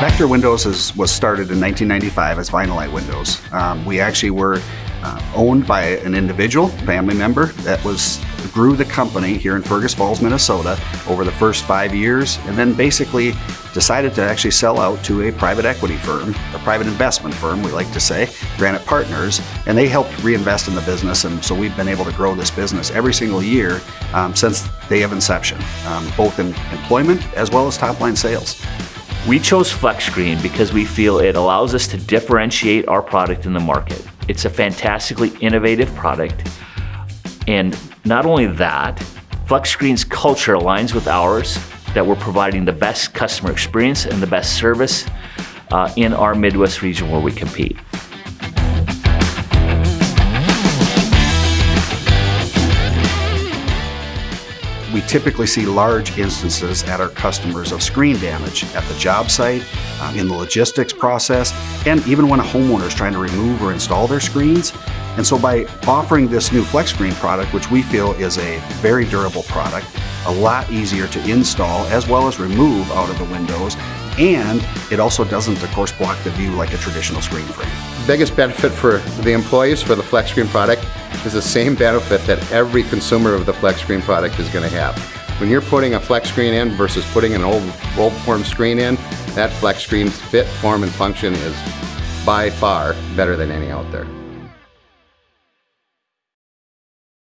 Vector Windows is, was started in 1995 as Vinylite Windows. Um, we actually were uh, owned by an individual, family member, that was grew the company here in Fergus Falls, Minnesota over the first five years, and then basically decided to actually sell out to a private equity firm, a private investment firm, we like to say, Granite Partners, and they helped reinvest in the business, and so we've been able to grow this business every single year um, since day of inception, um, both in employment as well as top line sales. We chose FlexScreen because we feel it allows us to differentiate our product in the market. It's a fantastically innovative product. And not only that, FlexScreen's culture aligns with ours, that we're providing the best customer experience and the best service uh, in our Midwest region where we compete. We typically see large instances at our customers of screen damage at the job site, um, in the logistics process, and even when a homeowner is trying to remove or install their screens. And so by offering this new Flex Screen product, which we feel is a very durable product, a lot easier to install as well as remove out of the windows, and it also doesn't, of course, block the view like a traditional screen frame. Biggest benefit for the employees for the Flex Screen product is the same benefit that every consumer of the Flex Screen product is going to have. When you're putting a flex screen in versus putting an old roll form screen in, that flex screen's fit, form, and function is by far better than any out there.